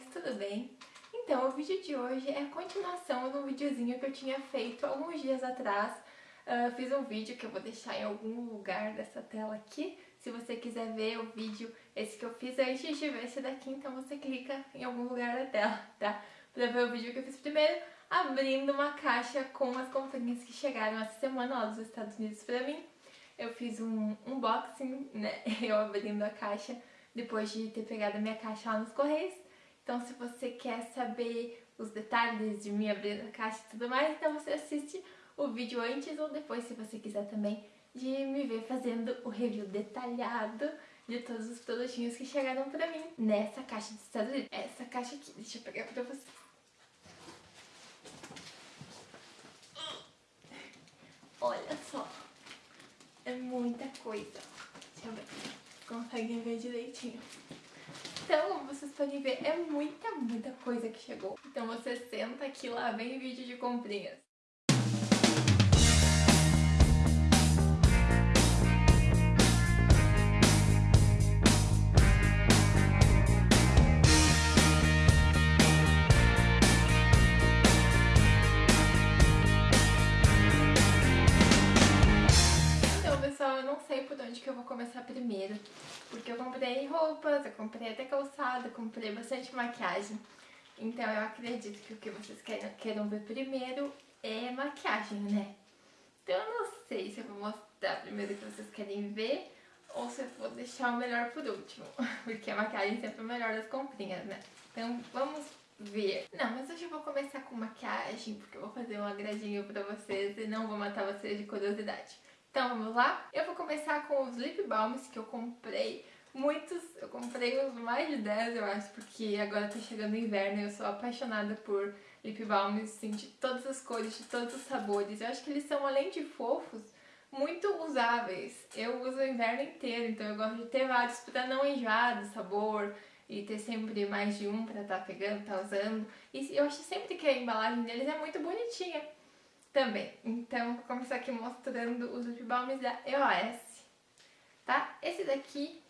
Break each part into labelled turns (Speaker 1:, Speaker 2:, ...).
Speaker 1: tudo bem? Então, o vídeo de hoje é a continuação de um videozinho que eu tinha feito alguns dias atrás. Uh, fiz um vídeo que eu vou deixar em algum lugar dessa tela aqui. Se você quiser ver o vídeo, esse que eu fiz antes de ver esse daqui, então você clica em algum lugar da tela, tá? Pra ver o vídeo que eu fiz primeiro, abrindo uma caixa com as comprinhas que chegaram essa semana lá dos Estados Unidos pra mim. Eu fiz um unboxing, né? Eu abrindo a caixa depois de ter pegado a minha caixa lá nos Correios. Então se você quer saber os detalhes de mim abrindo a caixa e tudo mais, então você assiste o vídeo antes ou depois, se você quiser também, de me ver fazendo o review detalhado de todos os produtinhos que chegaram pra mim nessa caixa dos Estados Unidos. Essa caixa aqui, deixa eu pegar pra vocês. Olha só, é muita coisa. Deixa eu ver conseguem ver direitinho. Então, podem ver, é muita, muita coisa que chegou. Então você senta aqui, lá vem vídeo de comprinhas. onde que eu vou começar primeiro. Porque eu comprei roupas, eu comprei até calçado, comprei bastante maquiagem. Então eu acredito que o que vocês querem, queiram ver primeiro é maquiagem, né? Então eu não sei se eu vou mostrar primeiro o que vocês querem ver ou se eu vou deixar o melhor por último. Porque a maquiagem sempre é o melhor das comprinhas, né? Então vamos ver. Não, mas hoje eu vou começar com maquiagem, porque eu vou fazer um agradinho pra vocês e não vou matar vocês de curiosidade. Então vamos lá? Eu vou começar com os lip balms que eu comprei. Muitos, eu comprei uns mais de 10 eu acho, porque agora tá chegando o inverno e eu sou apaixonada por lip balms, assim, de todas as cores, de todos os sabores. Eu acho que eles são, além de fofos, muito usáveis. Eu uso o inverno inteiro, então eu gosto de ter vários pra não enjoar do sabor e ter sempre mais de um pra tá pegando, tá usando. E eu acho sempre que a embalagem deles é muito bonitinha também. Então, vou começar aqui mostrando os lip balms da EOS, tá? Esse daqui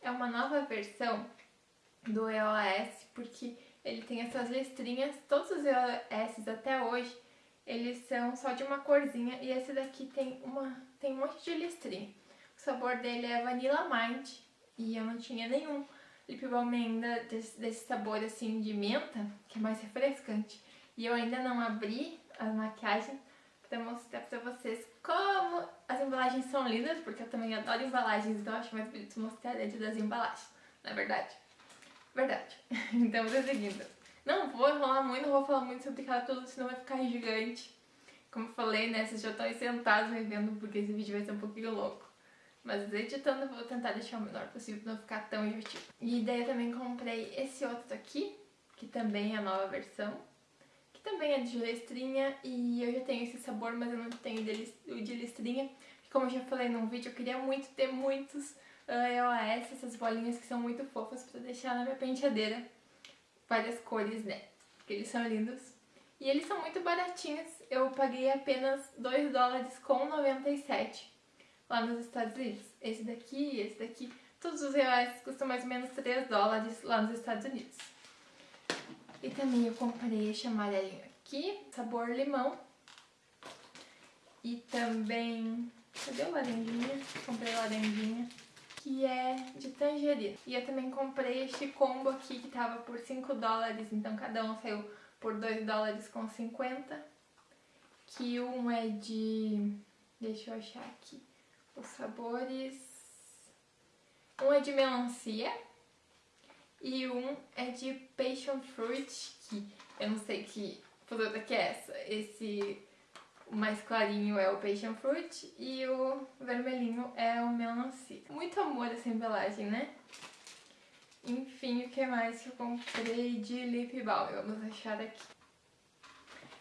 Speaker 1: é uma nova versão do EOS, porque ele tem essas listrinhas, todos os EOS até hoje, eles são só de uma corzinha, e esse daqui tem, uma, tem um monte de listrinha. O sabor dele é Vanilla Mind, e eu não tinha nenhum lip balm ainda desse, desse sabor assim de menta, que é mais refrescante. E eu ainda não abri as maquiagens para mostrar para vocês como as embalagens são lindas, porque eu também adoro embalagens, então acho mais bonito mostrar dentro das embalagens, não é verdade? Verdade. então, seguindo. Não vou enrolar muito, não vou falar muito sobre cada tudo, senão vai ficar gigante. Como eu falei, né, vocês já estão aí sentados me vendo, porque esse vídeo vai ser um pouquinho louco. Mas editando eu vou tentar deixar o menor possível para não ficar tão divertido. E daí eu também comprei esse outro aqui, que também é a nova versão também é de listrinha e eu já tenho esse sabor, mas eu não tenho o de listrinha. Como eu já falei num vídeo, eu queria muito ter muitos uh, ah, EOS, essas bolinhas que são muito fofas pra deixar na minha penteadeira. Várias cores, né? Porque eles são lindos. E eles são muito baratinhos. Eu paguei apenas 2 dólares com 97 lá nos Estados Unidos. Esse daqui e esse daqui, todos os EOS custam mais ou menos 3 dólares lá nos Estados Unidos. E também eu comprei este amarelinho aqui, sabor limão. E também... Cadê o laranjinha? Comprei laranjinha. Que é de tangerina. E eu também comprei este combo aqui que tava por 5 dólares. Então cada um saiu por 2 dólares com 50. Que um é de... Deixa eu achar aqui. Os sabores... Um é de melancia e um é de Passion Fruit, que eu não sei que fruta que é essa. Esse mais clarinho é o Passion Fruit e o vermelhinho é o melancia. Muito amor essa embalagem, né? Enfim, o que mais que eu comprei de lip balm? Vamos achar aqui.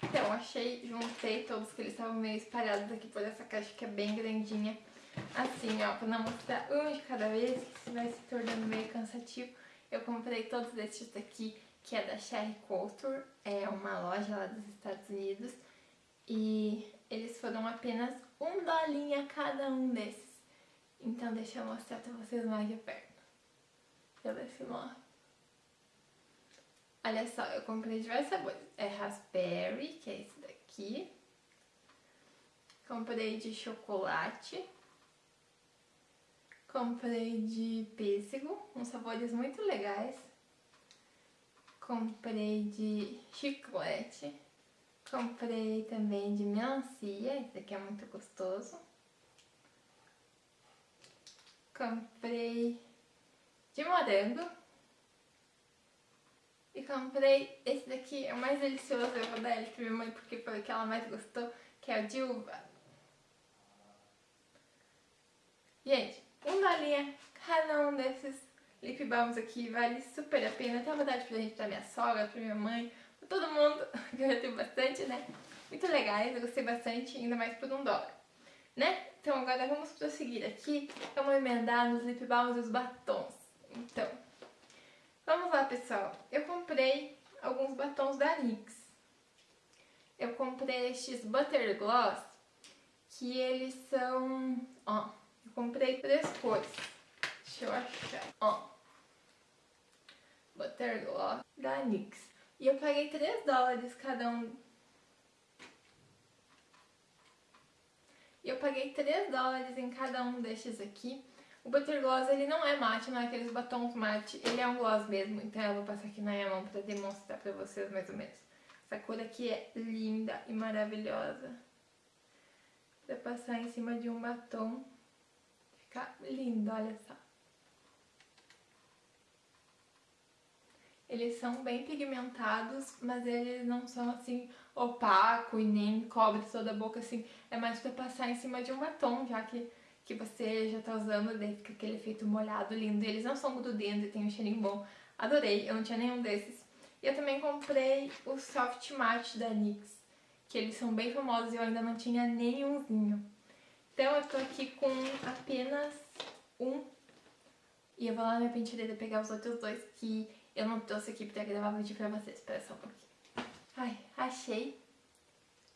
Speaker 1: Então, achei, juntei todos que eles estavam meio espalhados aqui por essa caixa que é bem grandinha. Assim, ó, pra não mostrar um de cada vez, que vai se tornando meio cansativo. Eu comprei todos esses daqui, que é da Sherry Couture, é uma loja lá dos Estados Unidos. E eles foram apenas um dolinha cada um desses. Então deixa eu mostrar pra vocês mais de perto. Pelo esse lado. Olha só, eu comprei diversos sabores. É raspberry, que é esse daqui. Comprei de chocolate. Comprei de pêssego, uns sabores muito legais. Comprei de chiclete. Comprei também de melancia, esse aqui é muito gostoso. Comprei de morango. E comprei esse daqui, é o mais delicioso, eu vou dar ele pra minha mãe porque foi o que ela mais gostou, que é o de uva. Gente, um dolinha cada um desses lip balms aqui vale super a pena. Até vontade de presente pra minha sogra, pra minha mãe, pra todo mundo, que eu já tenho bastante, né? Muito legais, eu gostei bastante, ainda mais por um dólar, né? Então agora vamos prosseguir aqui, vamos emendar nos lip balms e os batons. Então, Vamos lá, pessoal. Eu comprei alguns batons da NYX. Eu comprei estes Butter Gloss, que eles são... Ó, comprei três cores. Deixa eu achar. Ó. Butter Gloss da NYX. E eu paguei 3 dólares cada um. E eu paguei 3 dólares em cada um destes aqui. O Butter Gloss, ele não é mate, não é aqueles batons mate, ele é um gloss mesmo, então eu vou passar aqui na minha mão pra demonstrar pra vocês mais ou menos. Essa cor aqui é linda e maravilhosa. Pra passar em cima de um batom, fica lindo, olha só. Eles são bem pigmentados, mas eles não são assim opaco e nem cobre toda a boca assim. É mais pra passar em cima de um batom, já que que você já tá usando, daí fica aquele efeito molhado lindo. Eles não são grudentos e tem um cheirinho bom. Adorei, eu não tinha nenhum desses. E eu também comprei o Soft Matte da NYX, que eles são bem famosos e eu ainda não tinha nenhumzinho. Então eu tô aqui com apenas um. E eu vou lá na penteadeira pegar os outros dois que eu não trouxe aqui pra gravar vídeo pra vocês. Espera só um pouquinho. Ai, achei.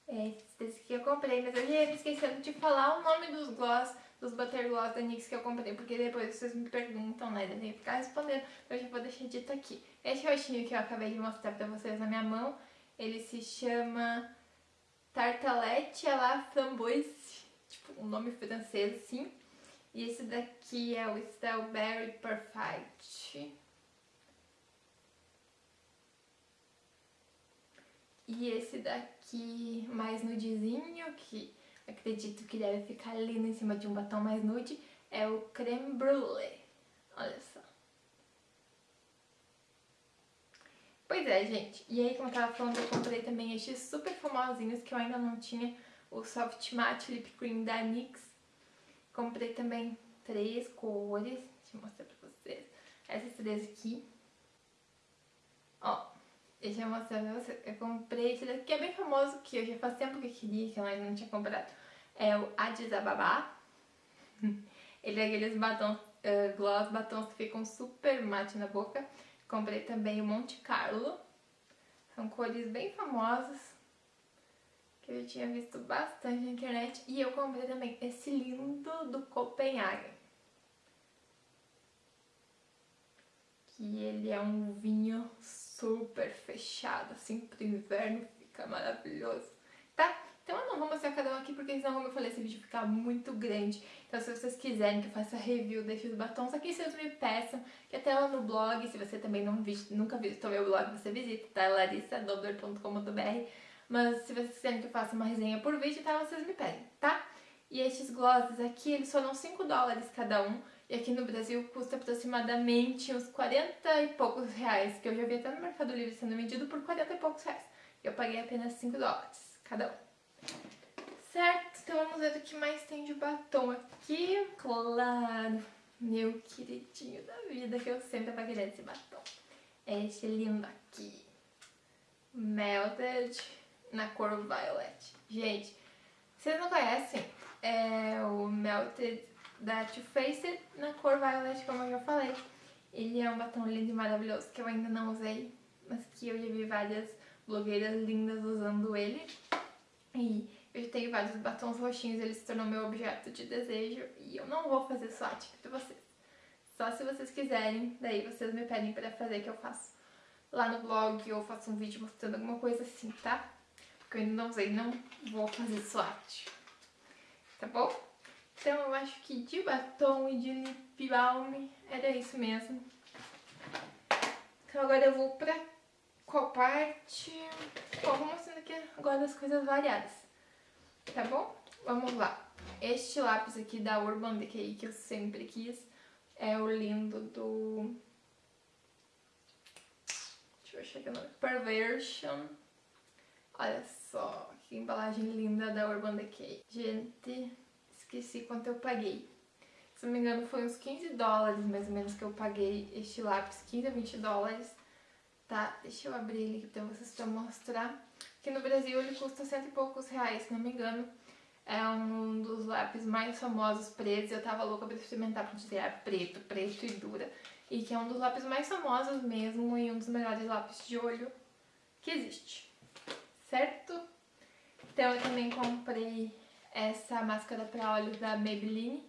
Speaker 1: É esse que eu comprei, mas eu já ia esquecendo de falar o nome dos gloss dos Butter Gloss da NYX que eu comprei, porque depois vocês me perguntam, né, eu tenho que ficar respondendo, então eu já vou deixar dito aqui. Esse roxinho que eu acabei de mostrar pra vocês na minha mão, ele se chama Tartalette à la Framboise, tipo, um nome francês, assim. E esse daqui é o Strawberry Perfect. E esse daqui mais nudezinho, que acredito que deve ficar lindo em cima de um batom mais nude, é o Creme Brulee. Olha só. Pois é, gente. E aí, como eu tava falando, eu comprei também estes super famosinhos que eu ainda não tinha. O Soft Matte Lip Cream da NYX. Comprei também três cores. Deixa eu mostrar pra vocês. Essas três aqui. Ó, deixa eu mostrar pra vocês. Eu comprei esse daqui, que é bem famoso, que eu já faz tempo que eu queria, que eu ainda não tinha comprado é o Addis Ababa. Ele é aqueles batons, uh, gloss batons que ficam super mate na boca. Comprei também o Monte Carlo. São cores bem famosas. Que eu tinha visto bastante na internet. E eu comprei também esse lindo do Copenhagen. Que ele é um vinho super fechado, assim, pro inverno. Fica maravilhoso. Então eu não vou mostrar cada um aqui porque senão, como eu falei, esse vídeo fica muito grande. Então se vocês quiserem que eu faça review desses batons aqui, vocês me peçam, que até lá no blog, se você também não vi, nunca visitou meu blog, você visita, tá? larissadobler.com.br Mas se vocês quiserem que eu faça uma resenha por vídeo, tá? Vocês me pedem, tá? E estes glosses aqui, eles foram 5 dólares cada um. E aqui no Brasil custa aproximadamente uns 40 e poucos reais, que eu já vi até no Mercado Livre sendo vendido por 40 e poucos reais. Eu paguei apenas 5 dólares cada um. Certo, então vamos ver o que mais tem de batom aqui. Claro, meu queridinho da vida, que eu sempre querer esse batom. É esse lindo aqui. Melted na cor Violet. Gente, vocês não conhecem, é o Melted da Too Faced na cor Violet, como eu já falei. Ele é um batom lindo e maravilhoso que eu ainda não usei, mas que eu já vi várias blogueiras lindas usando ele. E eu tenho vários batons roxinhos, ele se tornou meu objeto de desejo e eu não vou fazer swatch pra vocês. Só se vocês quiserem, daí vocês me pedem pra fazer que eu faço. lá no blog ou faço um vídeo mostrando alguma coisa assim, tá? Porque eu ainda não usei, não vou fazer swatch. Tá bom? Então eu acho que de batom e de lip balm era isso mesmo. Então agora eu vou pra qual parte? Bom, vou mostrando aqui agora as coisas variadas. Tá bom? Vamos lá. Este lápis aqui da Urban Decay que eu sempre quis é o lindo do... Deixa eu chegar no... Perversion. Olha só, que embalagem linda da Urban Decay. Gente, esqueci quanto eu paguei. Se não me engano foi uns 15 dólares mais ou menos que eu paguei este lápis, 15 a 20 dólares. Tá, deixa eu abrir ele aqui pra vocês pra mostrar. Aqui no Brasil ele custa cento e poucos reais, se não me engano. É um dos lápis mais famosos pretos. Eu tava louca pra experimentar pra dizer, é preto, preto e dura. E que é um dos lápis mais famosos mesmo e um dos melhores lápis de olho que existe. Certo? Então eu também comprei essa máscara pra olhos da Maybelline.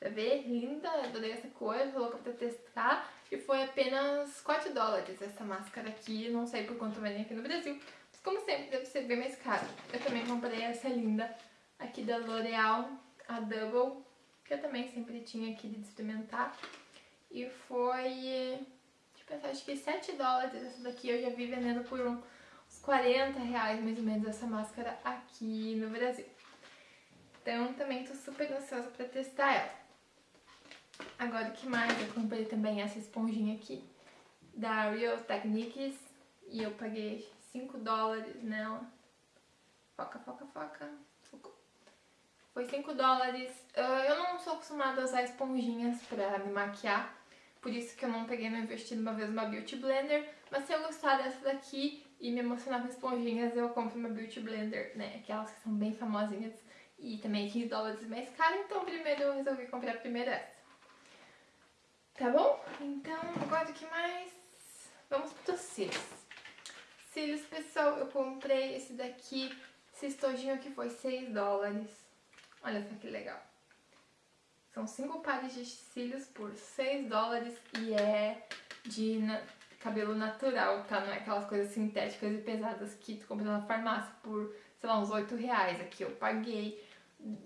Speaker 1: Pra ver? Linda, adorei essa cor, tô louca pra testar. E foi apenas 4 dólares essa máscara aqui, não sei por quanto vem aqui no Brasil. Como sempre, deve ser bem mais caro. Eu também comprei essa linda aqui da L'Oreal, a Double, que eu também sempre tinha aqui de experimentar. E foi, pensar, acho que 7 dólares essa daqui. Eu já vi vendendo por uns 40 reais, mais ou menos, essa máscara aqui no Brasil. Então, também tô super ansiosa pra testar ela. Agora, o que mais? Eu comprei também essa esponjinha aqui, da Real Techniques, e eu paguei 5 dólares nela. Foca, foca, foca. Foi 5 dólares. Eu não sou acostumada a usar esponjinhas pra me maquiar. Por isso que eu não peguei no investido uma vez uma Beauty Blender. Mas se eu gostar dessa daqui e me emocionar com esponjinhas, eu compro uma Beauty Blender, né? Aquelas que são bem famosinhas. E também 15 dólares mais caro. Então primeiro eu resolvi comprar primeiro essa. Tá bom? Então, agora o que mais? Vamos para os cílios cílios, pessoal, eu comprei esse daqui, esse estojinho aqui foi 6 dólares. Olha só que legal. São 5 pares de cílios por 6 dólares e é de na cabelo natural, tá? Não é aquelas coisas sintéticas e pesadas que tu compra na farmácia por, sei lá, uns 8 reais. Aqui eu paguei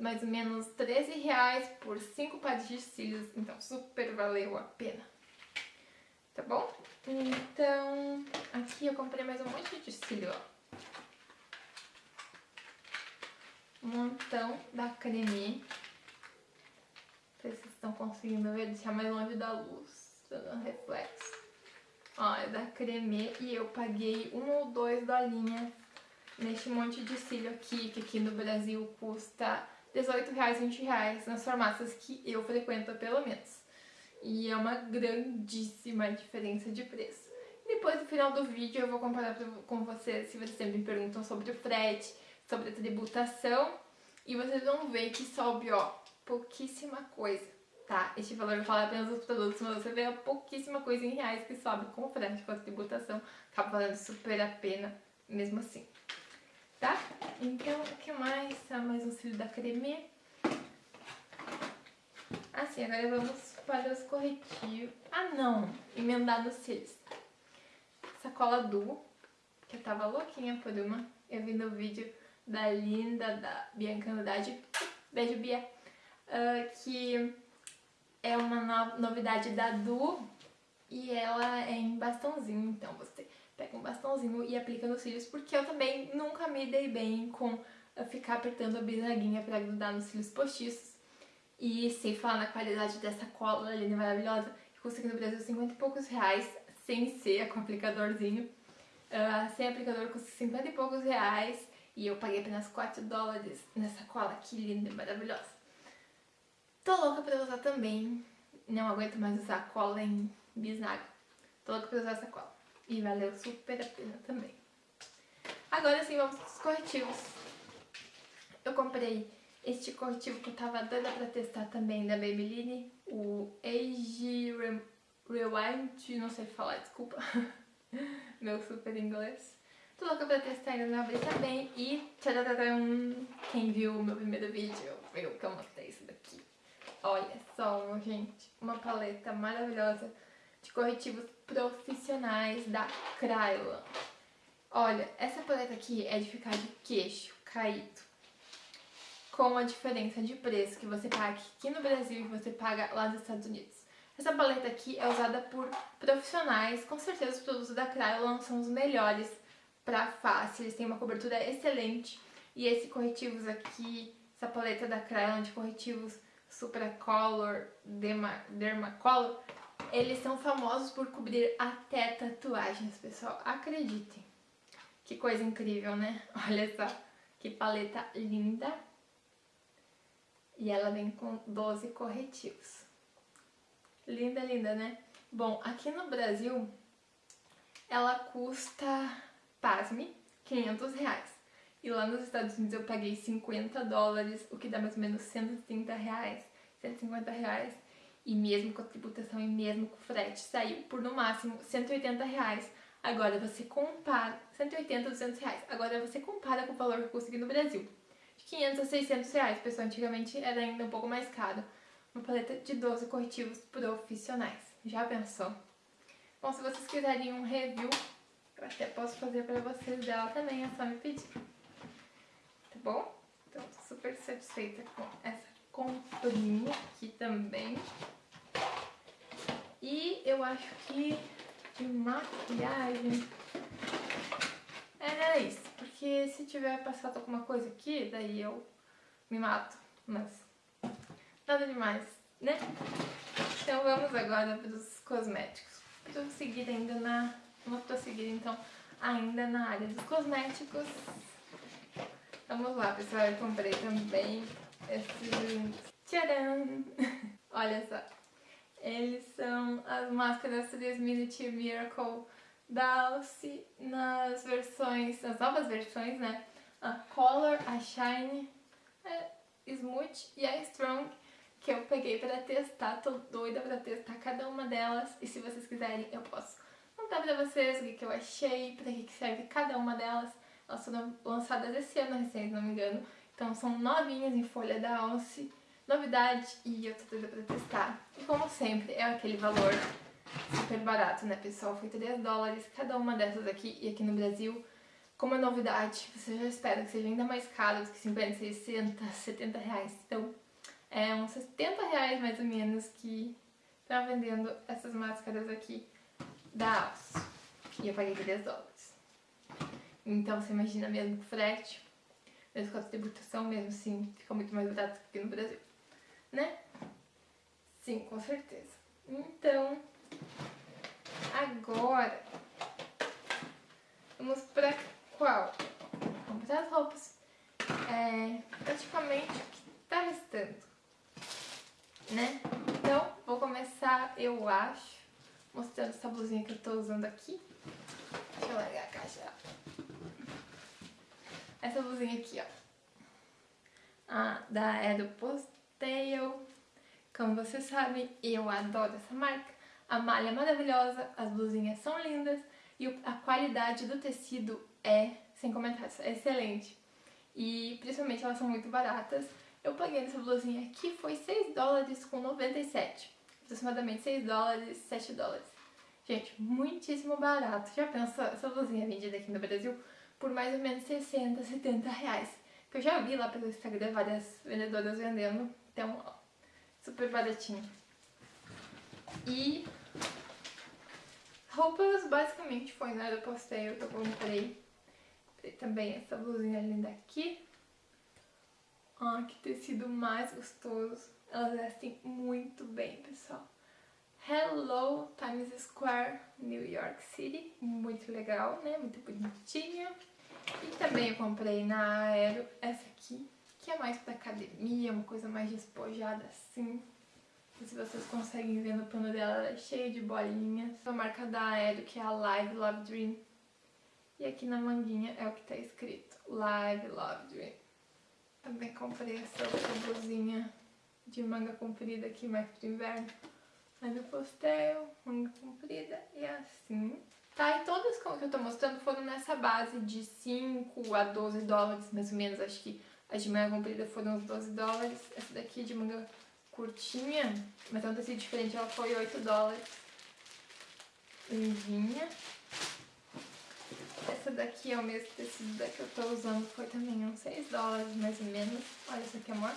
Speaker 1: mais ou menos 13 reais por 5 pares de cílios, então super valeu a pena. Tá bom? Então, aqui eu comprei mais um monte de cílio, ó. Um montão da creme. Sei se vocês estão conseguindo ver, deixar mais longe da luz, dando reflexo. Ó, é da creme e eu paguei um ou dois dolinhas neste monte de cílio aqui, que aqui no Brasil custa 18 reais, 20 reais, nas farmácias que eu frequento pelo menos. E é uma grandíssima diferença de preço. Depois, no final do vídeo, eu vou comparar com vocês, se vocês sempre me perguntam sobre o frete, sobre a tributação. E vocês vão ver que sobe, ó, pouquíssima coisa, tá? Este valor fala apenas dos produtos, mas você vê a pouquíssima coisa em reais que sobe com o frete, com a tributação. Acaba valendo super a pena, mesmo assim. Tá? Então, o que mais? Ah, mais um cílio da creme. Assim, agora vamos para os corretivos. Ah, não! Emendar cílios. Sacola Du, que eu tava louquinha por uma. Eu vi no vídeo da linda, da Bianca Andrade. Beijo, Bia. Uh, que é uma no novidade da Du e ela é em bastãozinho. Então você pega um bastãozinho e aplica nos cílios, porque eu também nunca me dei bem com ficar apertando a bisnaguinha para grudar nos cílios postiços. E sem falar na qualidade dessa cola linda maravilhosa, que aqui no Brasil 50 e poucos reais, sem ser com aplicadorzinho. Uh, sem aplicador custa 50 e poucos reais e eu paguei apenas 4 dólares nessa cola aqui linda e maravilhosa. Tô louca pra usar também, não aguento mais usar cola em bisnaga. Tô louca pra usar essa cola. E valeu super a pena também. Agora sim, vamos pros corretivos. Eu comprei este corretivo que eu tava dando pra testar também da Maybelline, o Age Rewind, não sei falar, desculpa. Meu super inglês. Tô louca pra testar ainda não abri também. E tcharam, quem viu o meu primeiro vídeo viu que eu mostrei isso. Olha só, gente, uma paleta maravilhosa de corretivos profissionais da Krylon. Olha, essa paleta aqui é de ficar de queixo caído. Com a diferença de preço que você paga aqui no Brasil e você paga lá nos Estados Unidos. Essa paleta aqui é usada por profissionais, com certeza os produtos da Krylon são os melhores para face, eles têm uma cobertura excelente. E esse corretivos aqui, essa paleta da Krylon de corretivos Supracolor, Derma, Dermacolor, eles são famosos por cobrir até tatuagens, pessoal. Acreditem. Que coisa incrível, né? Olha só, que paleta linda. E ela vem com 12 corretivos. Linda, linda, né? Bom, aqui no Brasil, ela custa, pasme, 500 reais. E lá nos Estados Unidos eu paguei 50 dólares, o que dá mais ou menos 130 reais, 150 reais. E mesmo com a tributação e mesmo com o frete, saiu por no máximo 180 reais. Agora você compara, 180, 200 reais. Agora você compara com o valor que eu consegui no Brasil. De 500 a 600 reais, pessoal, antigamente era ainda um pouco mais caro. Uma paleta de 12 corretivos profissionais. Já pensou? Bom, se vocês quiserem um review, eu até posso fazer pra vocês dela também, é só me pedir. Tá bom? Então, super satisfeita com essa comprinha aqui também. E eu acho que de maquiagem era isso. Porque se tiver passado alguma coisa aqui, daí eu me mato. Mas nada demais, né? Então vamos agora para os cosméticos. Estou seguir ainda na... Vou prosseguir então ainda na área dos cosméticos. Vamos lá, pessoal. Eu comprei também esses... Tcharam! Olha só. Eles são as máscaras 3 Minute Miracle da Alce nas versões, nas novas versões, né? A Color, a Shine, a Smooth e a Strong, que eu peguei pra testar. Tô doida pra testar cada uma delas e se vocês quiserem eu posso contar pra vocês o que, eu achei, pra que serve cada uma delas. Elas foram lançadas esse ano recém, se não me engano. Então são novinhas em folha da Alce novidade e eu tô doida pra testar. E como sempre, é aquele valor super barato, né, pessoal? Foi 3 dólares cada uma dessas aqui e aqui no Brasil. Como é novidade, você já espera que seja ainda mais caro do que 50, 60, 70 reais. Então, é uns 70 reais mais ou menos que tá vendendo essas máscaras aqui da Alce. E eu paguei 3 dólares. Então, você imagina mesmo com mesmo com a tributação, mesmo assim, fica muito mais barato que no Brasil né? Sim, com certeza. Então, agora, vamos pra qual? Para as roupas. É praticamente o que tá restando, né? Então, vou começar, eu acho, mostrando essa blusinha que eu tô usando aqui. Deixa eu largar a caixa. Essa blusinha aqui, ó. Ah, da Aeropost Tail. Como vocês sabem, eu adoro essa marca. A malha é maravilhosa, as blusinhas são lindas e a qualidade do tecido é, sem comentários, é excelente. E principalmente elas são muito baratas. Eu paguei nessa blusinha aqui, foi 6 dólares com 97. Aproximadamente 6 dólares, 7 dólares. Gente, muitíssimo barato. Já pensou essa blusinha vendida aqui no Brasil por mais ou menos 60, 70 reais. Eu já vi lá pelo Instagram várias vendedoras vendendo então, super baratinho. E roupas basicamente foi na Aeroposteio que eu comprei. Também essa blusinha linda aqui. Ó, que tecido mais gostoso. Elas vestem muito bem, pessoal. Hello Times Square, New York City. Muito legal, né? Muito bonitinha. E também eu comprei na Aero essa aqui, que é mais pra academia, uma coisa mais despojada assim. se vocês conseguem ver no pano dela, ela é cheia de bolinhas. A marca da Aero, que é a Live Love Dream. E aqui na manguinha é o que tá escrito, Live Love Dream. Também comprei essa outra blusinha de manga comprida aqui, mais pro inverno. Do postel, manga comprida e assim. Tá, e todas que eu tô mostrando foram nessa base de 5 a 12 dólares, mais ou menos, acho que as de manga comprida foram uns 12 dólares. Essa daqui de manga curtinha, mas é um tecido diferente, ela foi 8 dólares. Lindinha. Essa daqui é o mesmo tecido da que eu tô usando, foi também uns 6 dólares mais ou menos. Olha isso aqui, amor.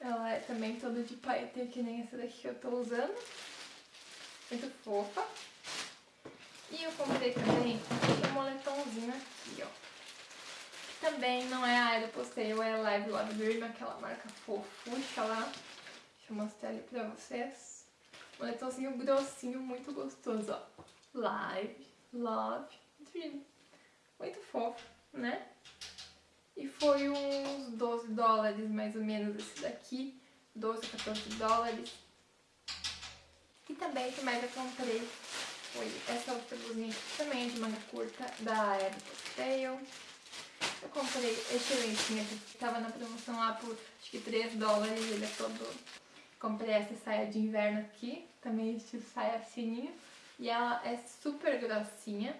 Speaker 1: Ela é também toda de paetê, que nem essa daqui que eu tô usando. Muito fofa. E eu comprei também um moletomzinho aqui, ó. Também não é a Aeropostale, é a Live Love Dream, aquela marca fofucha lá. Deixa eu mostrar ali pra vocês. Moletomzinho grossinho, muito gostoso, ó. Live Love Dream. Muito fofo, né? E foi uns 12 dólares mais ou menos esse daqui. 12, 14 dólares. E também que mais eu comprei foi essa outra blusinha aqui, também é de manga curta, da Aeropostale. Eu comprei esse lencinho aqui, que tava na promoção lá por acho que 3 dólares, ele é todo... Comprei essa saia de inverno aqui, também estilo saia fininho. E ela é super grossinha,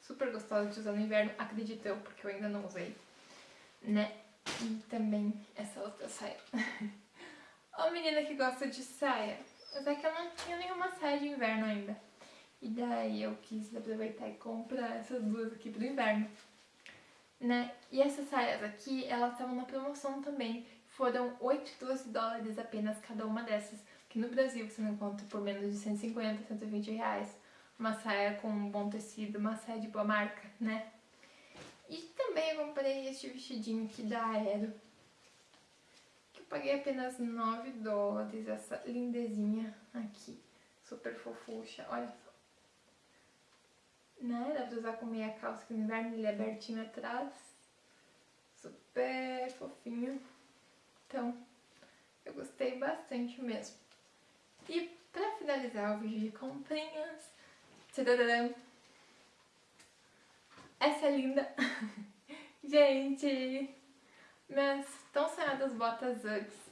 Speaker 1: super gostosa de usar no inverno, acredito eu, porque eu ainda não usei, né? E também essa outra saia. Ó menina que gosta de saia, mas é que eu não tinha nenhuma saia de inverno ainda. E daí eu quis aproveitar e comprar essas duas aqui pro inverno. Né? E essas saias aqui, elas estavam na promoção também. Foram 8, 12 dólares apenas cada uma dessas. Que no Brasil você não encontra por menos de 150, 120 reais. Uma saia com um bom tecido, uma saia de boa marca, né? E também comprei este vestidinho aqui da Aero. Que eu paguei apenas 9 dólares, essa lindezinha aqui. Super fofucha, olha só né? Dá pra usar com meia calça que no inverno ele é abertinho atrás. Super fofinho. Então, eu gostei bastante mesmo. E pra finalizar o vídeo de comprinhas, tadadam, essa é linda. Gente, minhas tão sonhadas botas Uggs.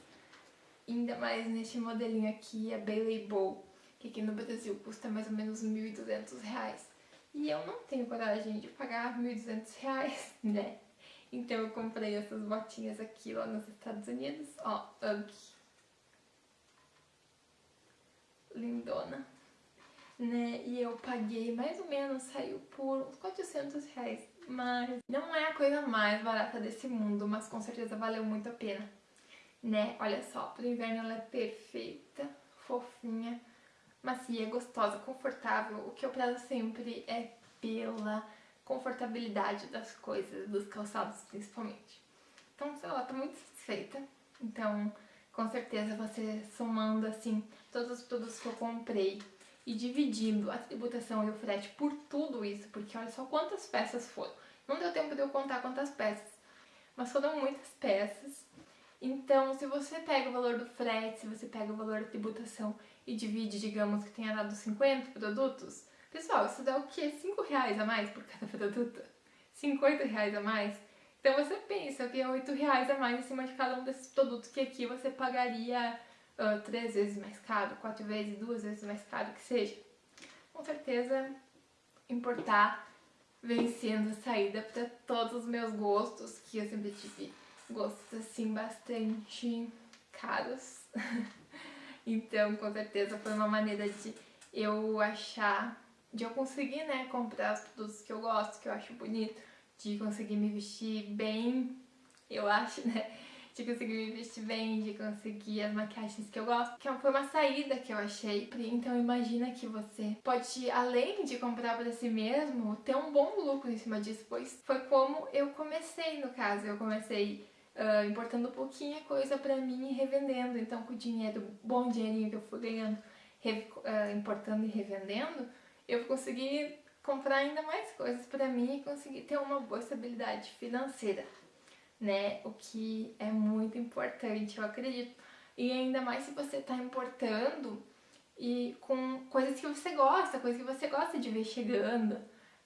Speaker 1: Ainda mais neste modelinho aqui, a Bailey Bow, que aqui no Brasil custa mais ou menos R$ 1.200. E eu não tenho coragem de pagar 1.200 reais, né? Então eu comprei essas botinhas aqui lá nos Estados Unidos, ó, Ugg. Lindona. Né? E eu paguei mais ou menos, saiu por uns 400 reais. Mas não é a coisa mais barata desse mundo, mas com certeza valeu muito a pena. Né? Olha só, pro inverno ela é perfeita, fofinha macia, gostosa, confortável. O que eu prezo sempre é pela confortabilidade das coisas, dos calçados principalmente. Então, sei lá, tô muito satisfeita. Então, com certeza você somando assim todos os produtos que eu comprei e dividindo a tributação e o frete por tudo isso, porque olha só quantas peças foram. Não deu tempo de eu contar quantas peças, mas foram muitas peças. Então, se você pega o valor do frete, se você pega o valor da tributação e divide, digamos que tenha dado 50 produtos, pessoal, isso dá o quê? 5 reais a mais por cada produto? 50 reais a mais? Então você pensa que é 8 reais a mais em cima de cada um desses produtos que aqui você pagaria uh, 3 vezes mais caro, 4 vezes, 2 vezes mais caro que seja. Com certeza, importar vem sendo saída para todos os meus gostos, que eu sempre tive gostos assim bastante caros. Então, com certeza foi uma maneira de eu achar, de eu conseguir, né, comprar os produtos que eu gosto, que eu acho bonito, de conseguir me vestir bem, eu acho, né, de conseguir me vestir bem, de conseguir as maquiagens que eu gosto, que foi uma saída que eu achei. Então imagina que você pode, além de comprar para si mesmo, ter um bom lucro em cima disso, pois foi como eu comecei no caso, eu comecei uh, importando pouquinha coisa pra mim e revendendo. Então, com o dinheiro, bom dinheirinho que eu fui ganhando, uh, importando e revendendo, eu consegui comprar ainda mais coisas pra mim e conseguir ter uma boa estabilidade financeira, né? O que é muito importante, eu acredito. E ainda mais se você tá importando e com coisas que você gosta, coisas que você gosta de ver chegando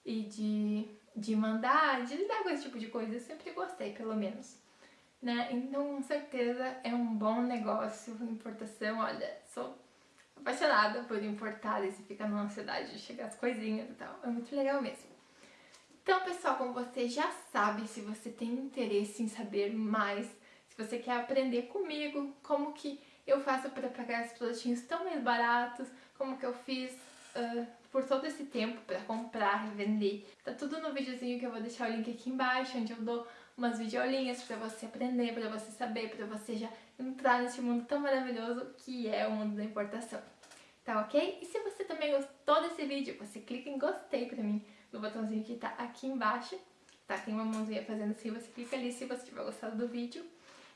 Speaker 1: e de, de mandar, de lidar com esse tipo de coisa. Eu sempre gostei, pelo menos né? Então, com certeza é um bom negócio importação. Olha, sou apaixonada por importar e se fica numa cidade de chegar as coisinhas e tal. É muito legal mesmo. Então, pessoal, como você já sabe, se você tem interesse em saber mais, se você quer aprender comigo como que eu faço para pagar esses produtinhos tão mais baratos, como que eu fiz uh, por todo esse tempo para comprar, revender. Tá tudo no videozinho que eu vou deixar o link aqui embaixo, onde eu dou umas videolinhas para você aprender, para você saber, para você já entrar nesse mundo tão maravilhoso que é o mundo da importação. Tá ok? E se você também gostou desse vídeo, você clica em gostei pra mim no botãozinho que tá aqui embaixo. Tá? Tem uma mãozinha fazendo assim, você clica ali se você tiver gostado do vídeo.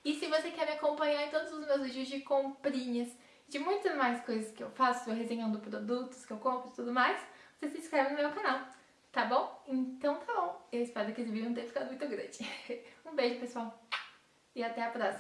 Speaker 1: E se você quer me acompanhar em todos os meus vídeos de comprinhas, de muitas mais coisas que eu faço, resenhando produtos que eu compro e tudo mais, você se inscreve no meu canal, tá bom? Então tá bom. Eu espero que esse vídeo não tenha ficado muito grande. um beijo, pessoal. E até a próxima.